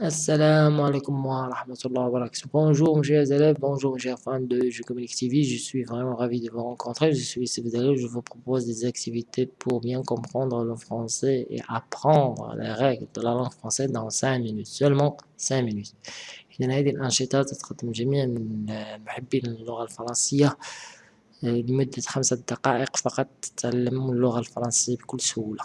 Assalamu alaikum wa rahmatullahi wa barakatuh. Bonjour mes chers élèves, bonjour mes chers fans de Je Communique TV, je suis vraiment ravi de vous rencontrer. Je suis Sébédalé, je vous propose des activités pour bien comprendre le français et apprendre les règles de la langue française dans 5 minutes, seulement 5 minutes. إذا هذه الأنشطة تتقدم جميع محبين اللغة الفرنسية لمدة خمسة دقائق فقط تتعلمون اللغة الفرنسية بكل سهولة.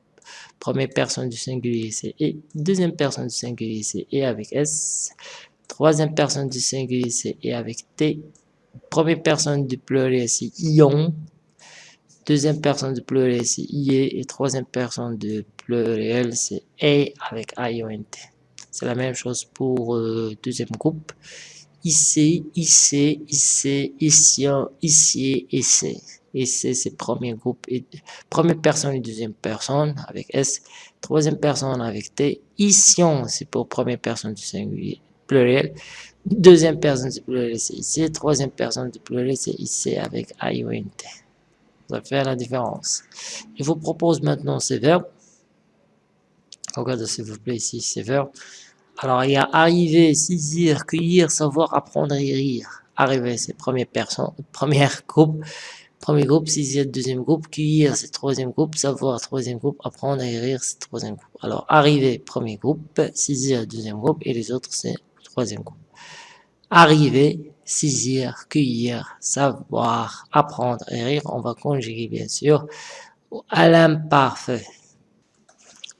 Première personne du singulier, c'est et. Deuxième personne du singulier, c'est et avec S. Troisième personne du singulier, c'est et avec T. Première personne du pluriel, c'est ion. Deuxième personne du pluriel, c'est IE. Et troisième personne du pluriel, c'est E avec t C'est la même chose pour euh, deuxième groupe. Ici, ici, ici, ici, ici, ici. Et c'est premier groupe, première personne et deuxième personne avec S, troisième personne avec T. Ici, c'est pour première personne du singulier pluriel. Deuxième personne du pluriel, c'est ici. Troisième personne du pluriel, c'est ici avec I ou T. Ça fait la différence. Je vous propose maintenant ces verbes. Regardez s'il vous plaît ici ces verbes. Alors il y a arriver, saisir, cueillir, savoir, apprendre et rire. Arriver, c'est première personne, première groupe. Premier groupe, sixième, deuxième groupe, cueillir, c'est troisième groupe, savoir, troisième groupe, apprendre et rire, c'est troisième groupe. Alors, arriver, premier groupe, saisir, deuxième groupe, et les autres, c'est troisième groupe. Arriver, saisir, cueillir, savoir, apprendre et rire, on va conjuguer, bien sûr, à l'imparfait.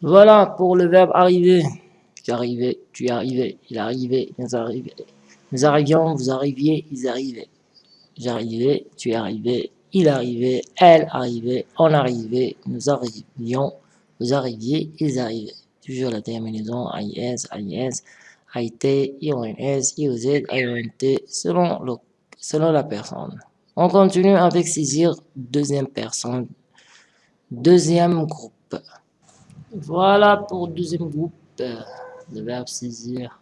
Voilà pour le verbe arriver. Tu arrivé, tu arrivé, il arrivait, nous arrivait. Nous arrivions, vous arriviez, ils arrivaient. J'arrivais, tu arrivé, il arrivait, elle arrivait, on arrivait, nous arrivions, vous arriviez, ils arrivaient. Toujours la terminaison IS, IS, IT, IONS, IOZ, IONT, selon, le, selon la personne. On continue avec saisir deuxième personne, deuxième groupe. Voilà pour deuxième groupe, le verbe saisir.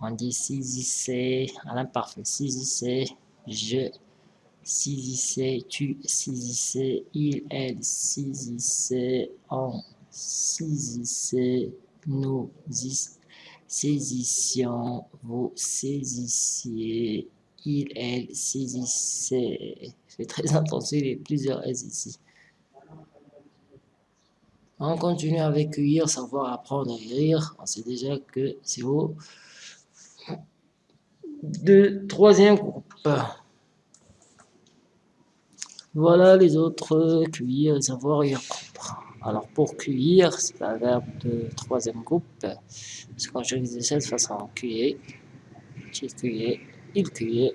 On dit saisissez. À l'imparfait, saisissez, je saisissait, tu saisissais, il, elle saisissait, on saisissait, nous saisissions, vous saisissiez, il, elle saisissait. Faites très attention, il y a plusieurs S ici. On continue avec cueillir, savoir, apprendre et rire. On sait déjà que c'est au troisième groupe. Voilà les autres, cueillir, savoir et apprendre. Alors pour cueillir, c'est un verbe de troisième groupe. Parce qu'on utilise de cette façon, cueillir, tu cueillais, il cueillait,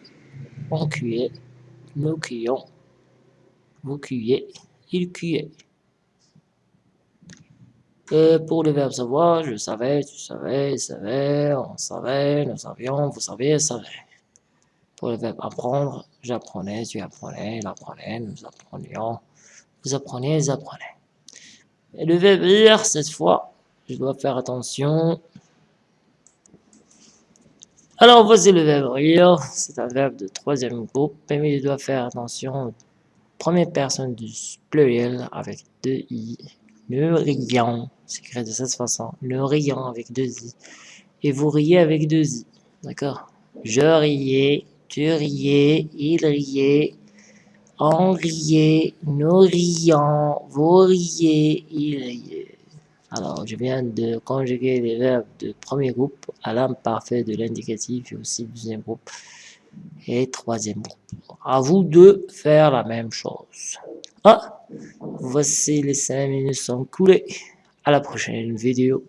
on cueillait, nous cueillons, vous cueillez, il cueillait. Et pour le verbe savoir, je savais, tu savais, il savait, on savait, nous savions, vous saviez, savez. Pour le verbe apprendre, j'apprenais, tu apprenais, il apprenait, nous apprenions, vous appreniez, ils apprenaient. Et le verbe rire, cette fois, je dois faire attention. Alors voici le verbe rire, c'est un verbe de troisième groupe, mais je dois faire attention première personne du pluriel avec deux i. Le riant, c'est écrit de cette façon, le riant avec deux i. Et vous riez avec deux i, d'accord? Je riais, tu riais, il riait, on riait, nous rions, vous riez, il riait. Alors, je viens de conjuguer les verbes de premier groupe à l'imparfait de l'indicatif et aussi deuxième groupe et troisième groupe. À vous de faire la même chose. Ah, voici les cinq minutes sont coulées. À la prochaine vidéo.